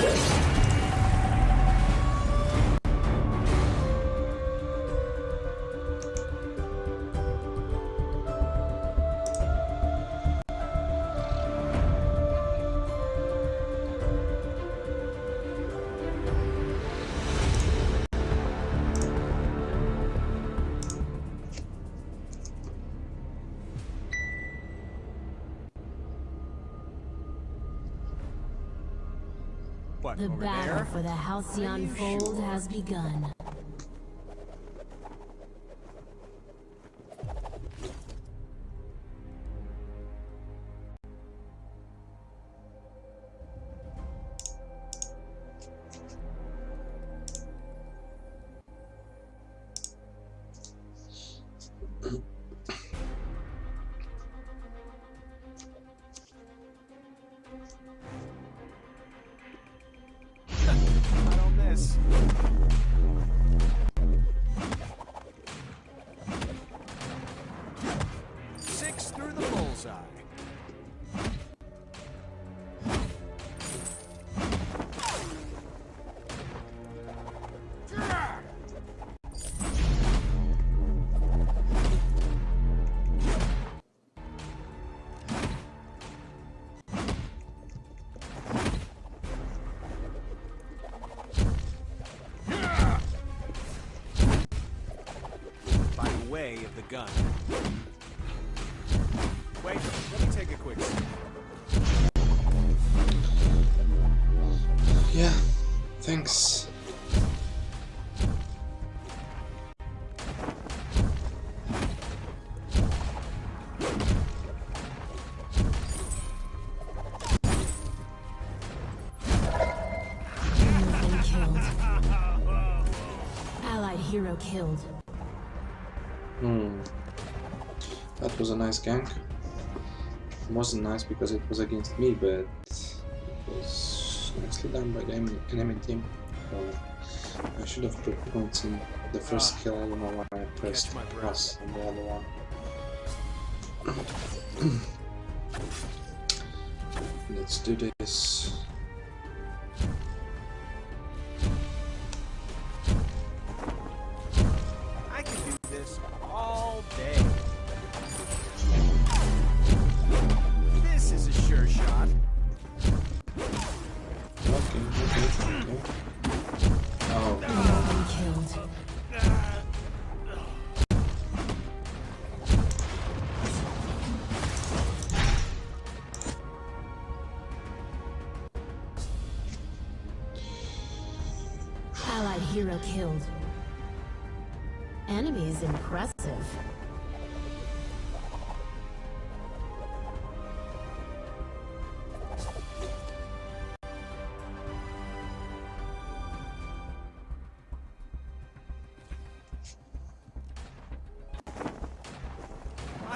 What, The battle there? for the Halcyon Fold has begun. Way of the gun. Wait, let me take a quick sip. Yeah, thanks. You've been killed. Allied hero killed. That was a nice gank. It wasn't nice because it was against me, but it was nicely done by the enemy- team. So I should have put points in the first Ah. kill. I don't know why I pressed plus on the other one. Let's do this.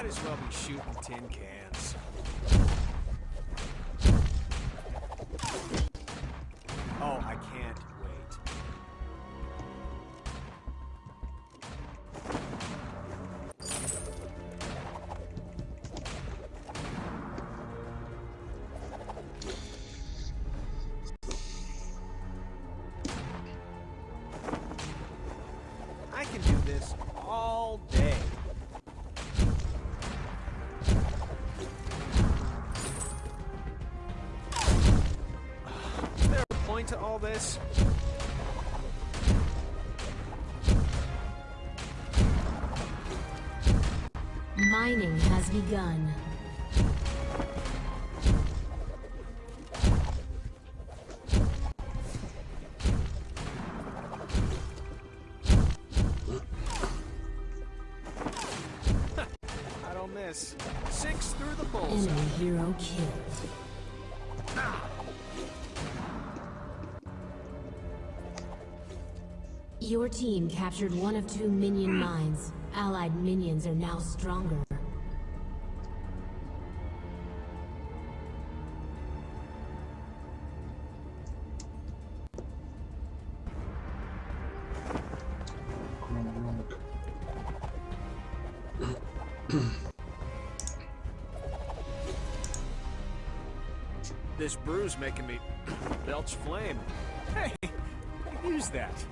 Might as well be shooting tin cans. This? Mining has begun. I don't miss. Six through the bullseye. Enemy hero killed. Your team captured one of two minion mines. Allied minions are now stronger. This brew's making me belch flame. Hey, use that.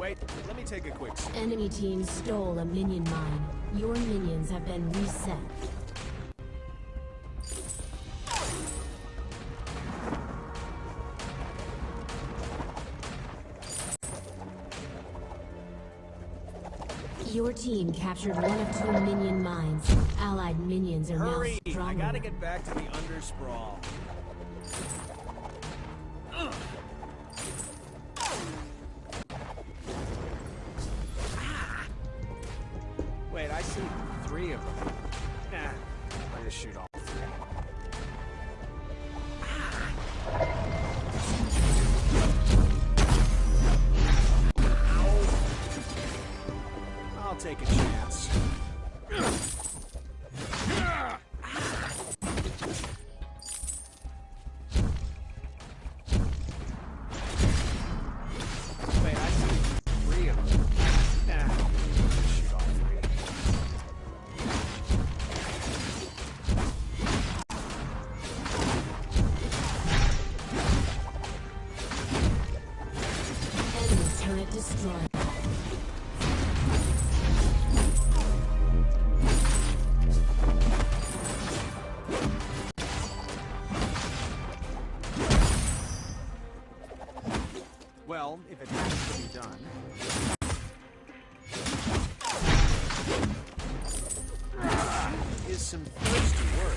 Wait, let me take a quick. Enemy team stole a minion mine. Your minions have been reset. Your team captured one of two minion mines. Allied minions are Hurry! now I stronger. gotta get back to the undersprawl. Some thirsty work.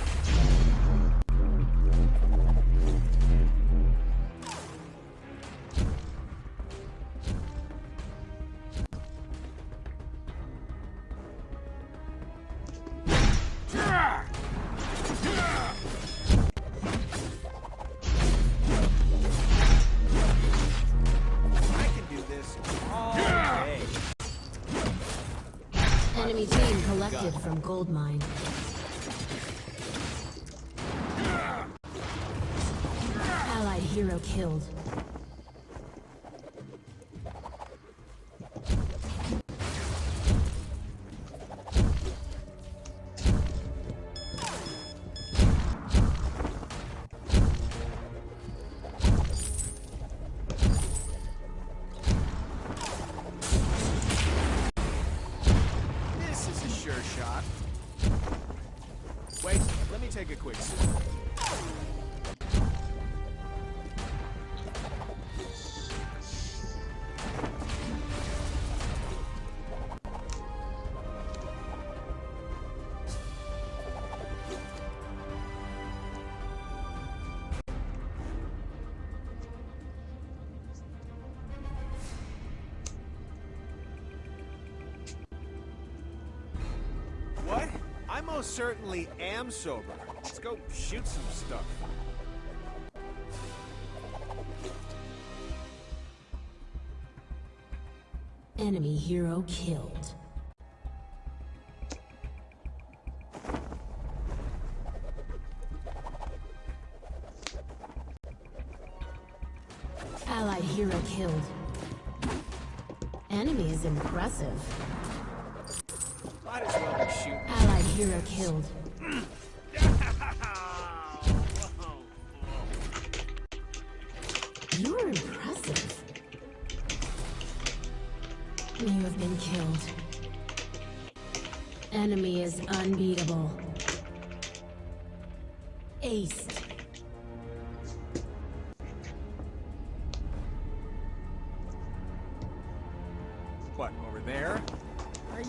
I can do this all. Enemy team collected from gold mine. Killed. This is a sure shot. Wait, let me take a quick sip. Most certainly am sober. Let's go shoot some stuff. Enemy hero killed.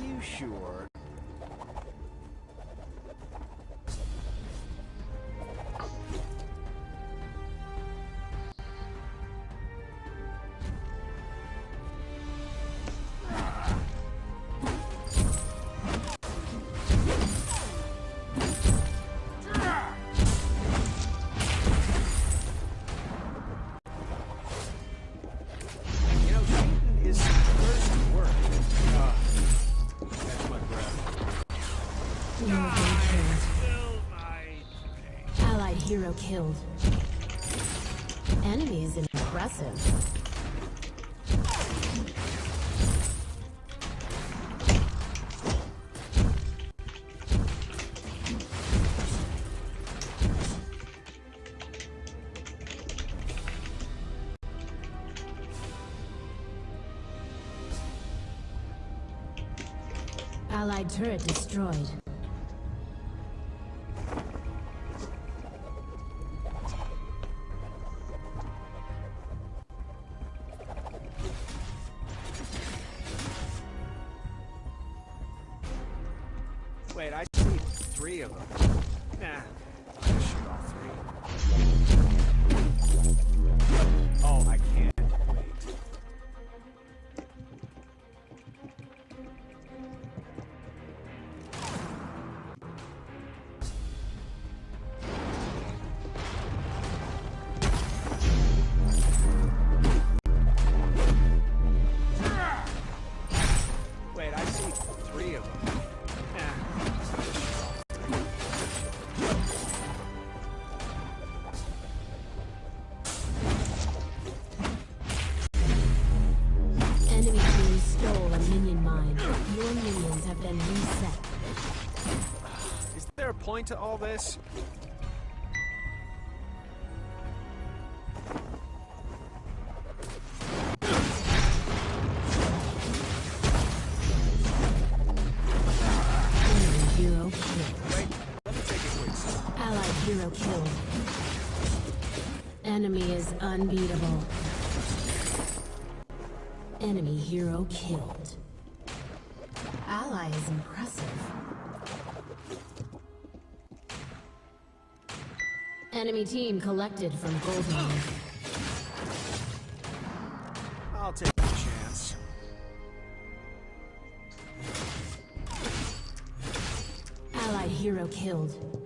You sure? Hero killed. Enemies impressive. Allied turret destroyed. Point to all this? Allied hero killed. Enemy is unbeatable. Enemy hero killed. Enemy team collected from gold mine. I'll take a chance. Allied hero killed.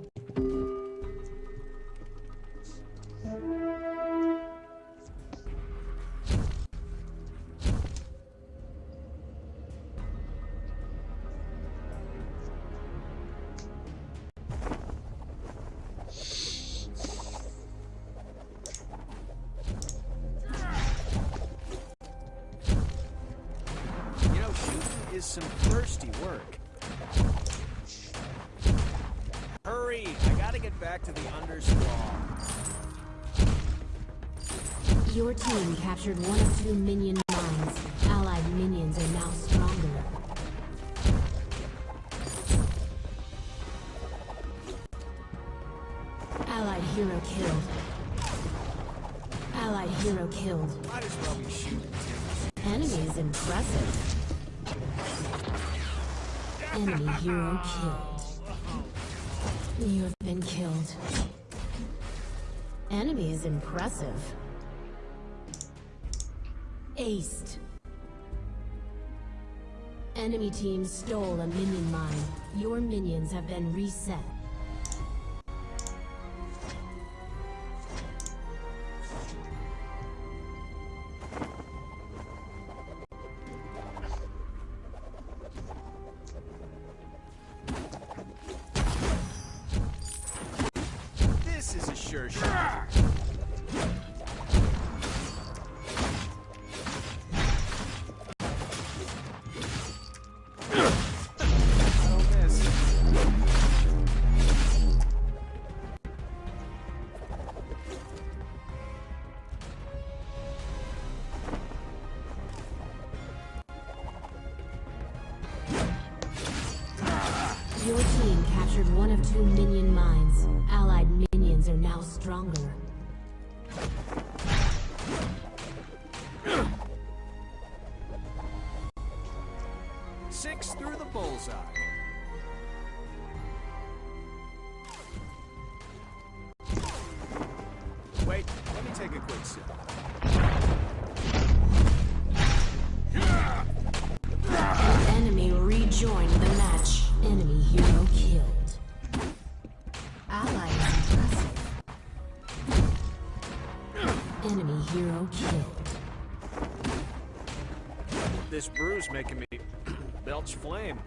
Your team captured one of two minion mines. Allied minions are now stronger. Allied hero killed. Allied hero killed. Might as well be shooting. Enemy is impressive. Enemy hero killed. You have been killed. Enemy is impressive. Aced. Enemy team stole a minion mine. Your minions have been reset. This is a sure shot. Two minion mines. Allied minions are now stronger. Six through the bullseye. Wait, let me take a quick sip. This brew's making me belch flame.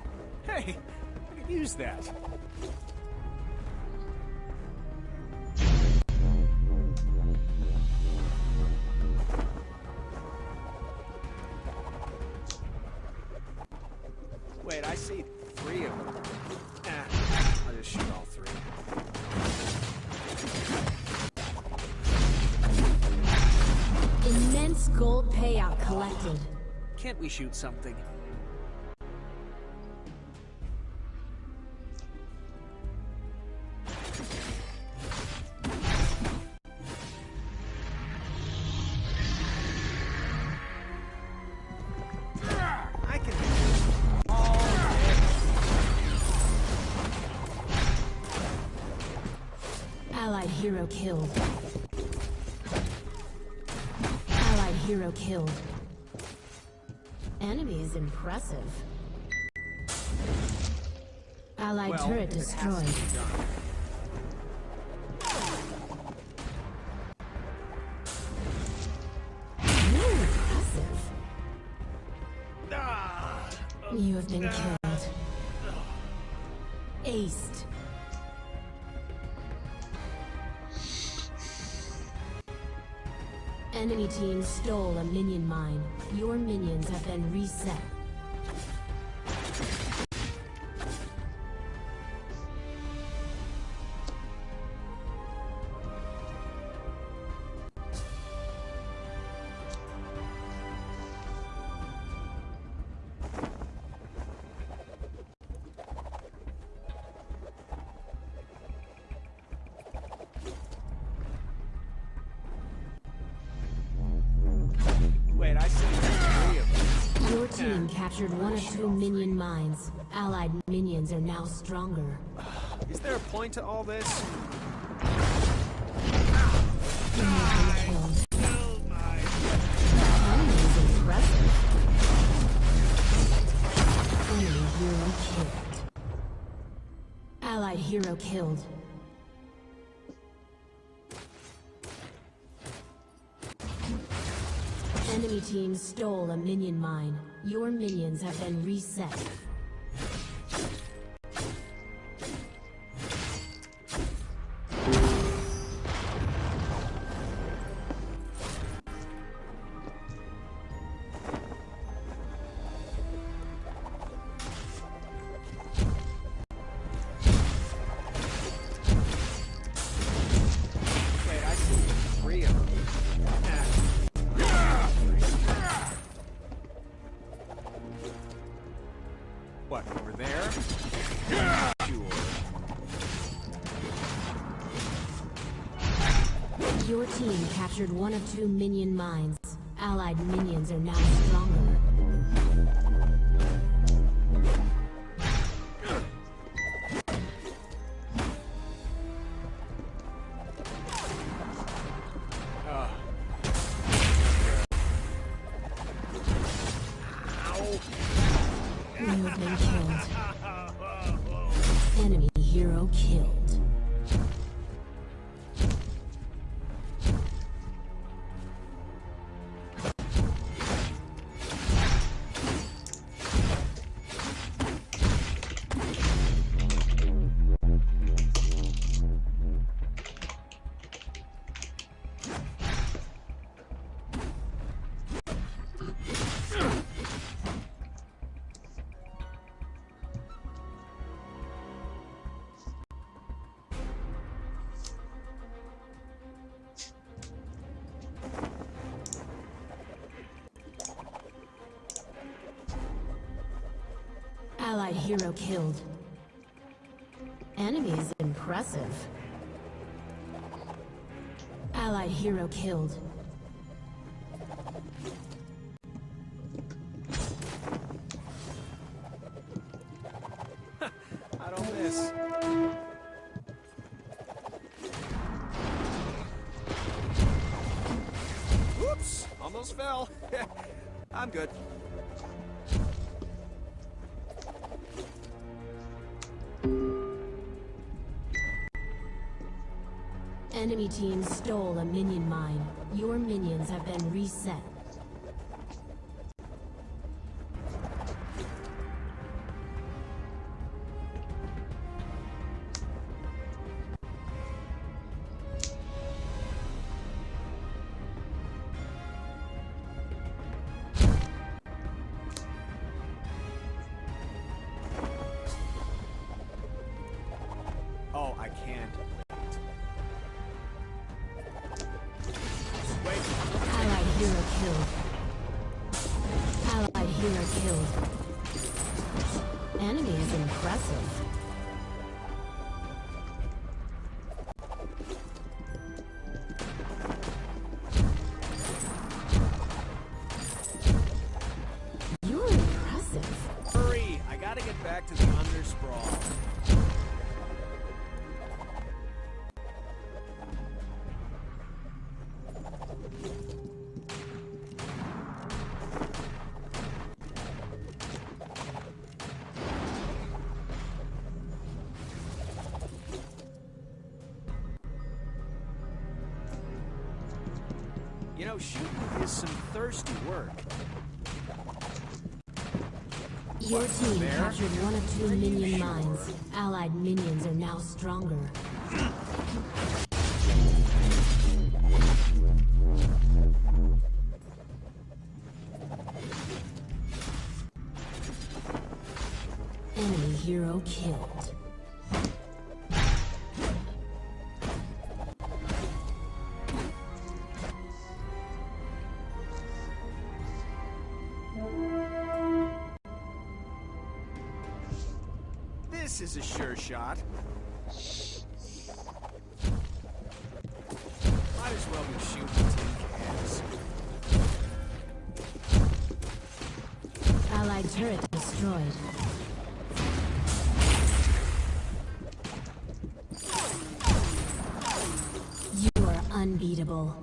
Hey, I could use that. Immense gold payout collected. Can't we shoot something? Allied hero killed. Killed. Enemy is impressive. Allied well, turret it has to destroyed. Really impressive. Ah! You have been killed. Aced. Enemy team stole a minion mine. Your minions have been reset. Captured one of two minion mines. Allied minions are now stronger. Is there a point to all this? You killed. Enemy is impressive. Enemy hero killed. Allied hero killed. Team stole a minion mine. Your minions have been reset. What, over there? Your team captured one of two minion mines. Allied minions are now stronger. Hero killed. Enemy is impressive. Allied hero killed. I don't miss. Whoops! Almost fell. I'm good. Enemy team stole a minion mine. Your minions have been reset. Enemy is impressive. Know, shooting is some thirsty work. Your team captured one of two minion mines. Allied minions are now stronger. Enemy hero killed. This is a sure shot. Might as well be shooting tin cans. Allied turret destroyed. You are unbeatable.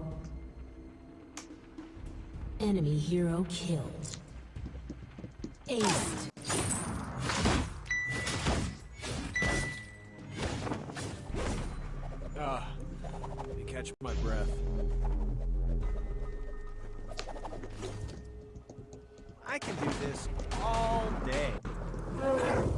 Enemy hero killed. Aced. Catch my breath. I can do this all day.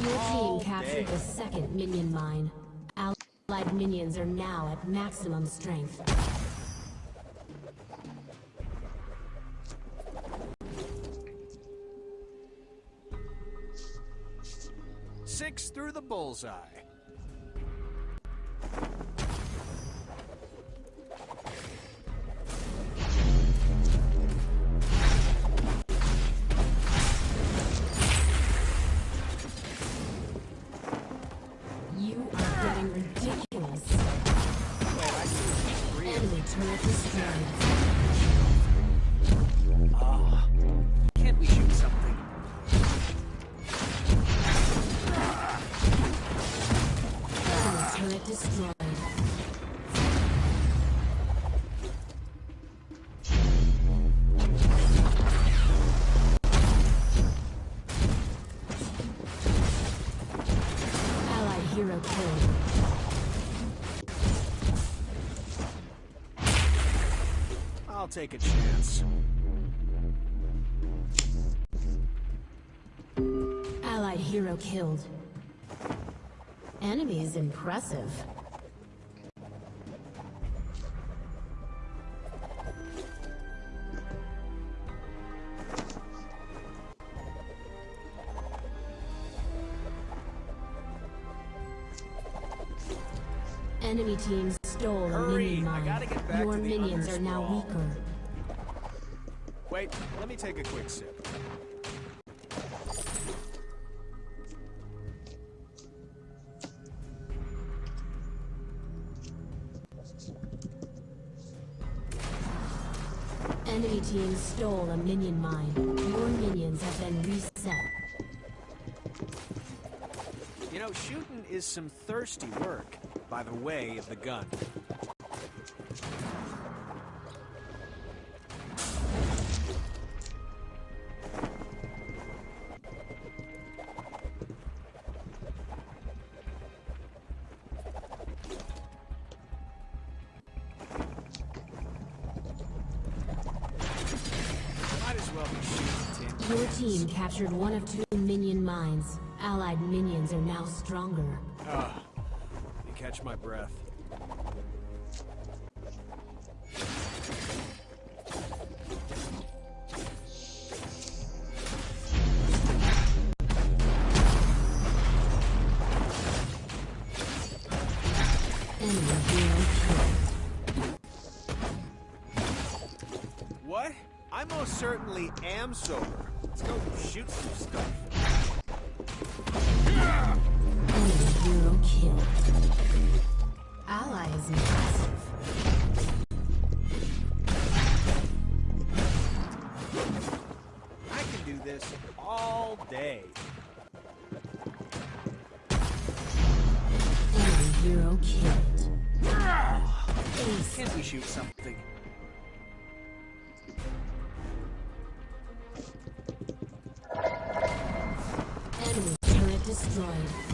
Your all team captured day. the second minion mine. Allied minions are now at maximum strength. Six through the bullseye. Destroyed. Hero killed. I'll take a chance. Allied hero killed. Enemy is impressive. Enemy team stole a Hurry, minion I mine. gotta get back Your minions are now weaker. Wait, let me take a quick sip. Team stole a minion mine. Your minions have been reset. You know, shooting is some thirsty work, by the way of the gun. Captured one of two minion mines. Allied minions are now stronger. Ah, you catch my breath. What? I most certainly am sober. Shoot some stuff. Hero killed. ally is massive. I can do this all day. Enemy hero killed. Can't we shoot something? destroyed.